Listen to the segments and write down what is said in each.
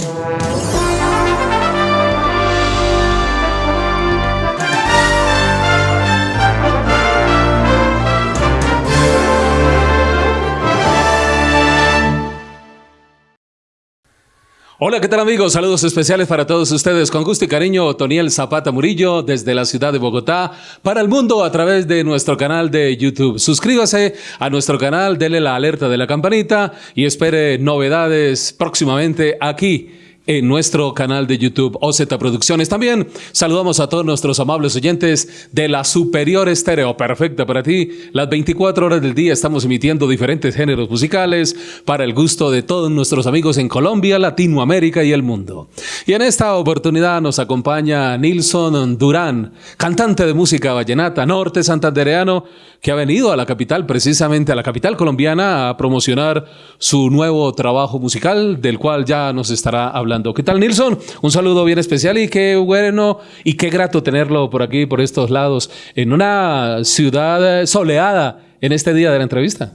Música Hola, ¿qué tal amigos? Saludos especiales para todos ustedes. Con gusto y cariño, Otoniel Zapata Murillo desde la ciudad de Bogotá para el mundo a través de nuestro canal de YouTube. Suscríbase a nuestro canal, dele la alerta de la campanita y espere novedades próximamente aquí en nuestro canal de YouTube OZ Producciones. También saludamos a todos nuestros amables oyentes de la Superior Estéreo, perfecta para ti. Las 24 horas del día estamos emitiendo diferentes géneros musicales para el gusto de todos nuestros amigos en Colombia, Latinoamérica y el mundo. Y en esta oportunidad nos acompaña Nilson Durán, cantante de música vallenata norte santandereano, que ha venido a la capital, precisamente a la capital colombiana, a promocionar su nuevo trabajo musical, del cual ya nos estará hablando ¿Qué tal, Nilson? Un saludo bien especial y qué bueno y qué grato tenerlo por aquí, por estos lados, en una ciudad soleada en este día de la entrevista.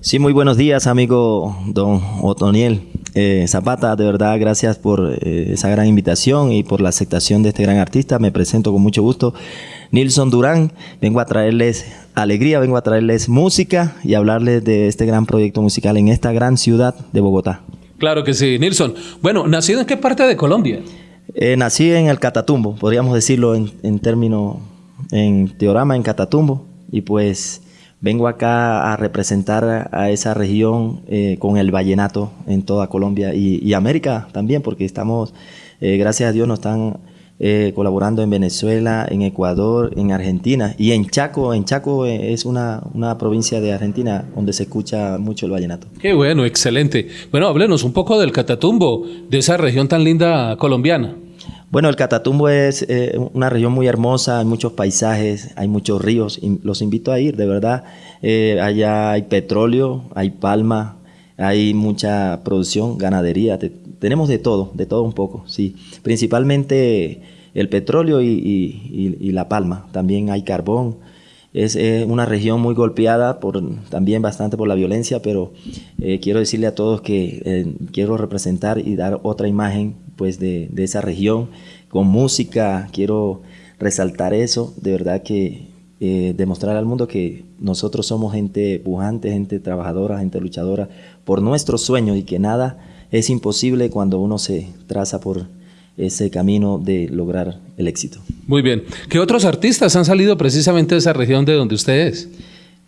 Sí, muy buenos días, amigo don Otoniel eh, Zapata. De verdad, gracias por eh, esa gran invitación y por la aceptación de este gran artista. Me presento con mucho gusto. Nilson Durán, vengo a traerles alegría, vengo a traerles música y hablarles de este gran proyecto musical en esta gran ciudad de Bogotá. Claro que sí, Nilson. Bueno, ¿nacido en qué parte de Colombia? Eh, nací en el Catatumbo, podríamos decirlo en, en términos, en teorama, en Catatumbo. Y pues vengo acá a representar a esa región eh, con el vallenato en toda Colombia y, América también, porque estamos, eh, gracias a Dios, nos están eh, colaborando en Venezuela, en Ecuador, en Argentina y en Chaco. En Chaco eh, es una, una, provincia de Argentina donde se escucha mucho el vallenato. Qué bueno, excelente. Bueno, háblenos un poco del Catatumbo, de esa región tan linda colombiana. Bueno, el Catatumbo es eh, una región muy hermosa, hay muchos paisajes, hay muchos ríos, los invito a ir, de verdad. allá hay petróleo, hay palma, hay mucha producción, ganadería, tenemos de todo, de todo un poco, sí. Principalmente el petróleo y, la palma, también hay carbón. Es una región muy golpeada por también bastante por la violencia, pero eh, quiero decirle a todos que eh, quiero representar y dar otra imagen pues de, de esa región con música. Quiero resaltar eso, de verdad que eh, demostrar al mundo que nosotros somos gente pujante, gente trabajadora, gente luchadora por nuestros sueños y que nada es imposible cuando uno se traza por ese camino de lograr el éxito. Muy bien. ¿Qué otros artistas han salido precisamente de esa región de donde usted es?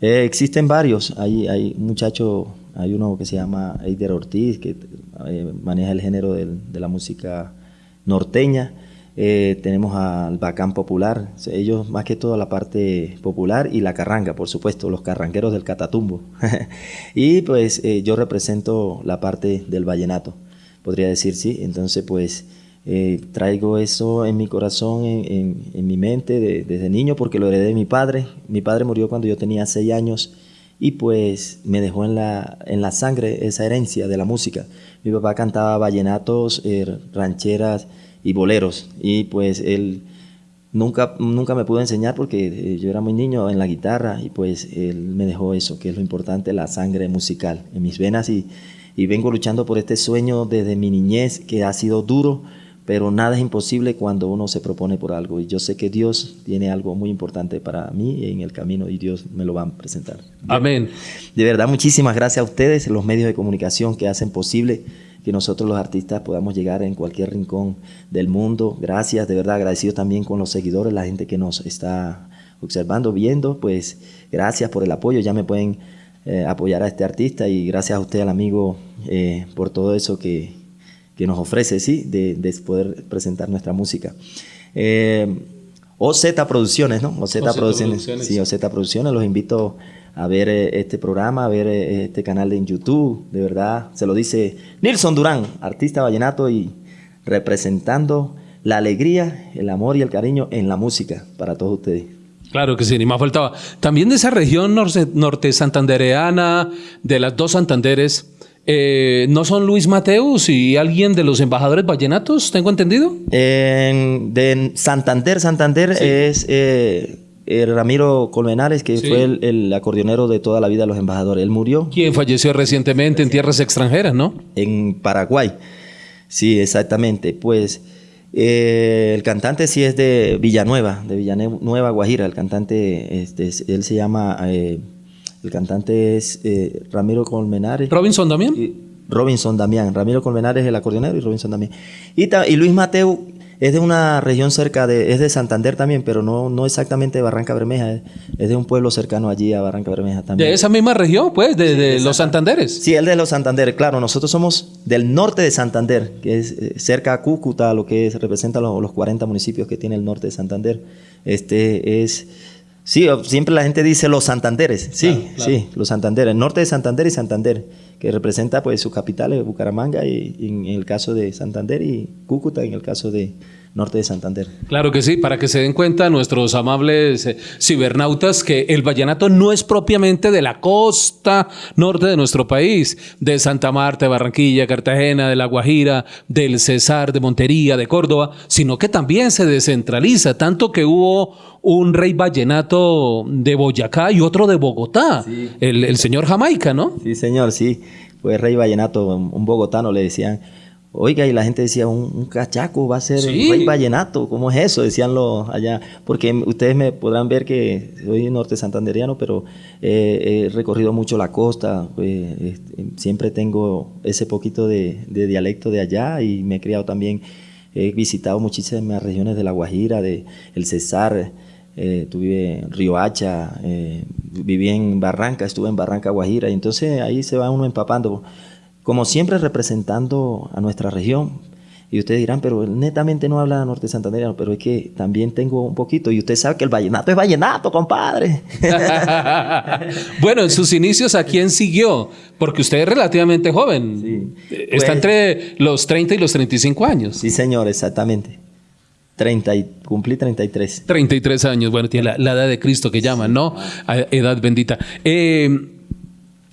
Eh, existen varios. Hay, hay un muchacho, hay uno que se llama Eider Ortiz, que eh, maneja el género de la música norteña. Eh, tenemos al Bacán Popular, ellos más que todo la parte popular y la carranga, por supuesto, los carrangueros del Catatumbo. y pues eh, yo represento la parte del vallenato, podría decir, sí. Entonces pues eh, traigo eso en mi corazón, en, mi mente desde niño porque lo heredé de mi padre. Mi padre murió cuando yo tenía seis años y pues me dejó en la, en la sangre esa herencia de la música. Mi papá cantaba vallenatos, rancheras, y boleros. Y pues él nunca, nunca me pudo enseñar porque eh, yo era muy niño en la guitarra y pues él me dejó eso, que es lo importante, la sangre musical en mis venas y, y vengo luchando por este sueño desde mi niñez que ha sido duro, pero nada es imposible cuando uno se propone por algo y yo sé que Dios tiene algo muy importante para mí en el camino y Dios me lo va a presentar. Amén. De verdad, muchísimas gracias a ustedes, los medios de comunicación que hacen posible que nosotros los artistas podamos llegar en cualquier rincón del mundo. Gracias, de verdad, agradecido también con los seguidores, la gente que nos está observando, viendo, pues gracias por el apoyo, ya me pueden eh, apoyar a este artista y gracias a usted, al amigo, eh, por todo eso que, que, nos ofrece, ¿sí? De, de, poder presentar nuestra música. Eh, OZ Producciones, ¿no? OZ, Producciones. Producciones. Sí, OZ Producciones, los invito a ver eh, este programa, a ver eh, este canal en YouTube. De verdad, se lo dice Nilson Durán, artista vallenato y representando la alegría, el amor y el cariño en la música para todos ustedes. Claro que sí, ni más faltaba. También de esa región norte, norte santandereana, de las dos Santanderes, eh, ¿no son Luis Mateus y alguien de los embajadores vallenatos, tengo entendido? de Santander, Santander es eh, Ramiro Colmenares, que fue el, acordeonero de toda la vida de los embajadores. Él murió. Quien falleció recientemente en tierras extranjeras, ¿no? En Paraguay. Sí, exactamente. Pues eh, el cantante sí es de Villanueva, de Villanueva, Guajira. El cantante, este, él se llama, eh, el cantante es eh, Ramiro Colmenares. ¿Robinson Damián? Robinson Damián. Ramiro Colmenares es el acordeonero y Robinson Damián. Y, y Luis Mateo es de una región cerca de, es de Santander también, pero no, no exactamente de Barranca Bermeja, es, de un pueblo cercano allí a Barranca Bermeja también. ¿De esa misma región, pues, de, los Santanderes? Sí, el de los Santander, claro, nosotros somos del norte de Santander, que es eh, cerca a Cúcuta, lo que representa los, los 40 municipios que tiene el norte de Santander. Este es... Sí, siempre la gente dice los Santanderes, sí, sí, los Santanderes, el norte de Santander y Santander, que representa pues sus capitales, Bucaramanga y, en el caso de Santander y Cúcuta en el caso de, norte de Santander. Claro que sí, para que se den cuenta nuestros amables eh, cibernautas que el vallenato no es propiamente de la costa norte de nuestro país, de Santa Marta, Barranquilla, Cartagena, de La Guajira, del Cesar, de Montería, de Córdoba, sino que también se descentraliza, tanto que hubo un rey vallenato de Boyacá y otro de Bogotá, el, el señor Jamaica, ¿no? Sí, señor, sí, fue rey vallenato, un bogotano le decían. Oiga, y la gente decía, un, cachaco va a ser un rey vallenato, ¿cómo es eso? Decían los allá, porque ustedes me podrán ver que soy norte santanderiano, pero he recorrido mucho la costa, pues, este, siempre tengo ese poquito de, dialecto de allá y me he criado también, he visitado muchísimas regiones de La Guajira, de El Cesar, eh, tuve en Río Hacha, eh, viví en Barranca, estuve en Barranca Guajira, y entonces ahí se va uno empapando como siempre representando a nuestra región. Y ustedes dirán, pero netamente no habla norte santandereano, pero es que también tengo un poquito. Y usted sabe que el vallenato es vallenato, compadre. bueno, en sus inicios, ¿a quién siguió? Porque usted es relativamente joven. Está pues entre los 30 y los 35 años. Sí, señor, exactamente. 30 y, cumplí 33. 33 años, bueno, tiene la, edad de Cristo que llaman, ¿no? edad bendita. Eh,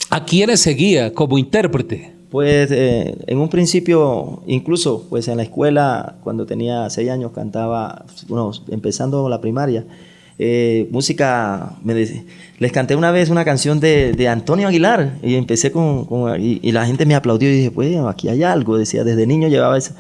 ¿A quiénes seguía como intérprete? Pues eh, en un principio, incluso pues en la escuela, cuando tenía seis años, cantaba, bueno, empezando la primaria, eh, música, me les canté una vez una canción de, Antonio Aguilar y empecé con, y, la gente me aplaudió y dije, pues aquí hay algo, decía, desde niño llevaba eso.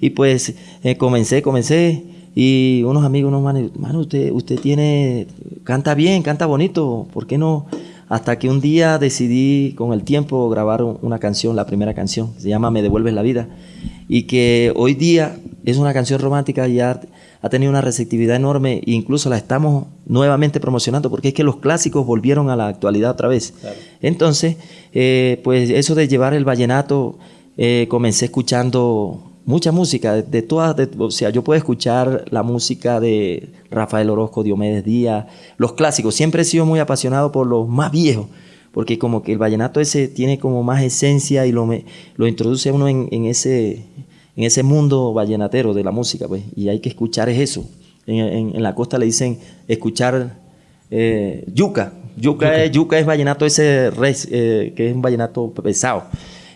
Y pues eh, comencé, comencé y unos amigos, unos manos, mano, usted, usted tiene, canta bien, canta bonito, ¿por qué no? Hasta que un día decidí con el tiempo grabar una canción, la primera canción, se llama Me devuelves la vida, y que hoy día es una canción romántica y ha, tenido una receptividad enorme e incluso la estamos nuevamente promocionando porque es que los clásicos volvieron a la actualidad otra vez. Entonces, eh, pues eso de llevar el vallenato, eh, comencé escuchando mucha música, de, todas, o sea, yo puedo escuchar la música de Rafael Orozco, Diomedes Díaz, los clásicos, siempre he sido muy apasionado por los más viejos, porque como que el vallenato ese tiene como más esencia y lo, lo introduce uno en, ese, en ese mundo vallenatero de la música, pues, y hay que escuchar eso. En, la costa le dicen escuchar eh, yuca. yuca, Es, yuca es vallenato ese, eh, que es un vallenato pesado.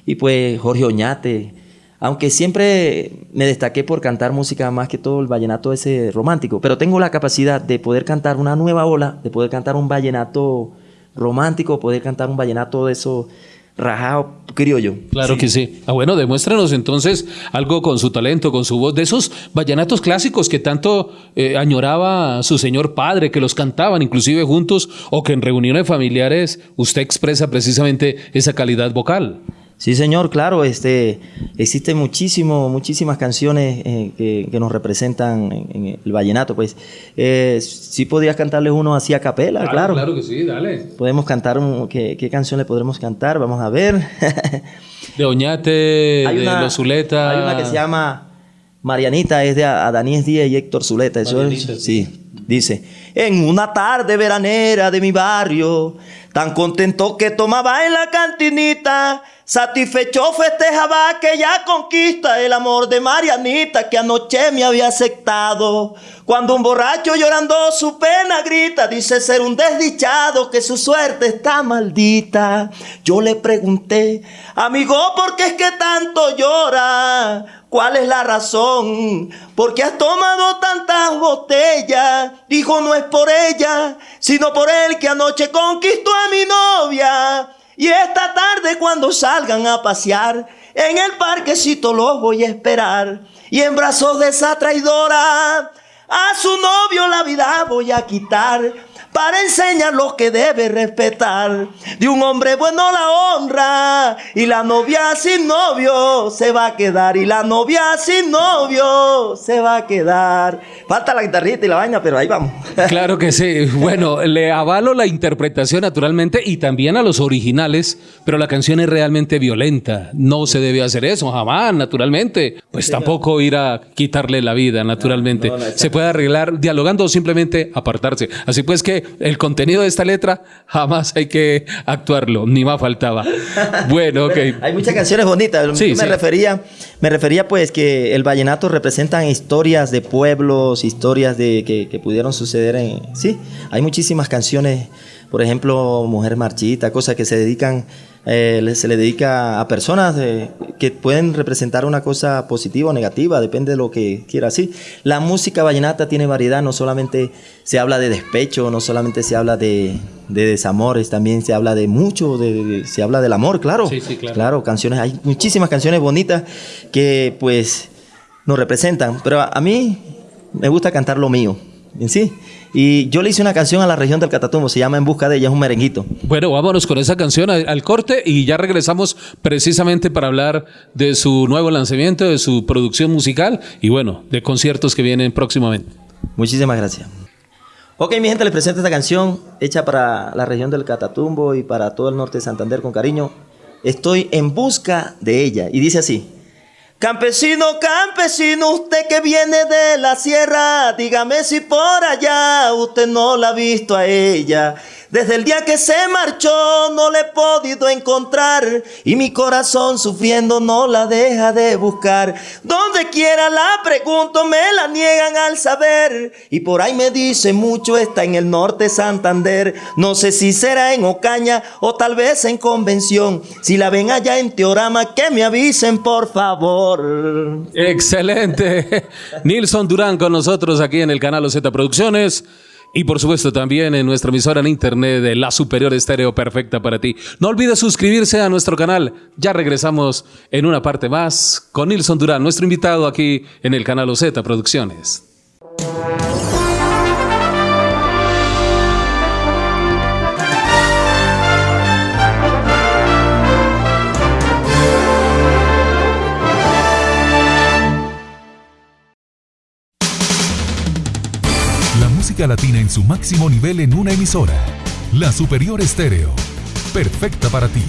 Y pues Jorge Oñate, aunque siempre me destaqué por cantar música más que todo el vallenato ese romántico, pero tengo la capacidad de poder cantar una nueva ola, de poder cantar un vallenato romántico, poder cantar un vallenato de eso rajado criollo. Claro que sí. Ah, bueno, demuéstranos entonces algo con su talento, con su voz, de esos vallenatos clásicos que tanto eh, añoraba su señor padre, que los cantaban inclusive juntos o que en reuniones familiares usted expresa precisamente esa calidad vocal. Sí, señor, claro, este, existen muchísimo, muchísimas canciones eh, que, nos representan en, el vallenato, pues. Eh, sí podrías cantarles uno así a capela, claro. Claro, que sí, dale. Podemos cantar, ¿qué, ¿qué, canción le podremos cantar? Vamos a ver. de Oñate, de Los Zuleta. Hay una que se llama Marianita, es de Adanías Díaz y Héctor Zuleta. Eso sí. Dice, en una tarde veranera de mi barrio, tan contento que tomaba en la cantinita, Satisfecho festejaba aquella conquista, el amor de Marianita que anoche me había aceptado. Cuando un borracho llorando su pena grita, dice ser un desdichado que su suerte está maldita. Yo le pregunté, amigo, ¿por qué es que tanto llora? ¿Cuál es la razón? ¿Por qué has tomado tantas botellas? Dijo, no es por ella, sino por él que anoche conquistó a mi novia. Y esta tarde cuando salgan a pasear, En el parquecito los voy a esperar. Y en brazos de esa traidora, a su novio la vida voy a quitar para enseñar lo que debe respetar. De un hombre bueno la honra y la novia sin novio se va a quedar y la novia sin novio se va a quedar. Falta la guitarrita y la vaina, pero ahí vamos. Claro que sí. Bueno, le avalo la interpretación naturalmente y también a los originales, pero la canción es realmente violenta. No se debe hacer eso, jamás, naturalmente. Pues tampoco ir a quitarle la vida, naturalmente. se puede arreglar dialogando o simplemente apartarse. Así pues que el contenido de esta letra jamás hay que actuarlo, ni más faltaba. Bueno, ok. Hay muchas canciones bonitas. me refería, me refería pues que el vallenato representan historias de pueblos, historias de que, que pudieron suceder en, sí, hay muchísimas canciones, por ejemplo, Mujer Marchita, cosas que se dedican eh, se le dedica a personas que pueden representar una cosa positiva o negativa, depende de lo que quiera. Sí, la música vallenata tiene variedad, no solamente se habla de despecho, no solamente se habla de, desamores, también se habla de mucho, se habla del amor, claro. Sí, sí, claro. Claro, canciones, hay muchísimas canciones bonitas que pues nos representan, pero a mí me gusta cantar lo mío, sí. Y yo le hice una canción a la región del Catatumbo, se llama En Busca de ella, es un merenguito. Bueno, vámonos con esa canción al, corte y ya regresamos precisamente para hablar de su nuevo lanzamiento, de su producción musical y bueno, de conciertos que vienen próximamente. Muchísimas gracias. Ok, mi gente, les presento esta canción hecha para la región del Catatumbo y para todo el norte de Santander con cariño. Estoy en busca de ella y dice así. Campesino, campesino, usted que viene de la sierra, dígame si por allá usted no la ha visto a ella. Desde el día que se marchó no le he podido encontrar y mi corazón sufriendo no la deja de buscar. Donde quiera la pregunto me la niegan al saber y por ahí me dice mucho está en el norte Santander. No sé si será en Ocaña o tal vez en Convención. Si la ven allá en Teorama que me avisen por favor. Excelente. Nilson Durán con nosotros aquí en el canal Z Producciones. Y por supuesto también en nuestra emisora en internet de La Superior Estéreo Perfecta para ti. No olvides suscribirse a nuestro canal. Ya regresamos en una parte más con Nilson Durán, nuestro invitado aquí en el canal OZ Producciones. Latina en su máximo nivel en una emisora. La Superior Estéreo. Perfecta para ti.